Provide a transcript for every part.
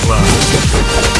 of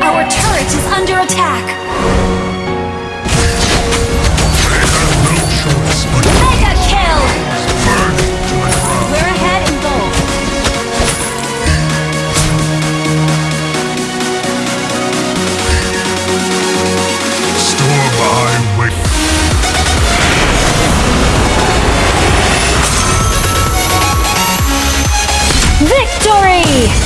Our turret is under attack. me.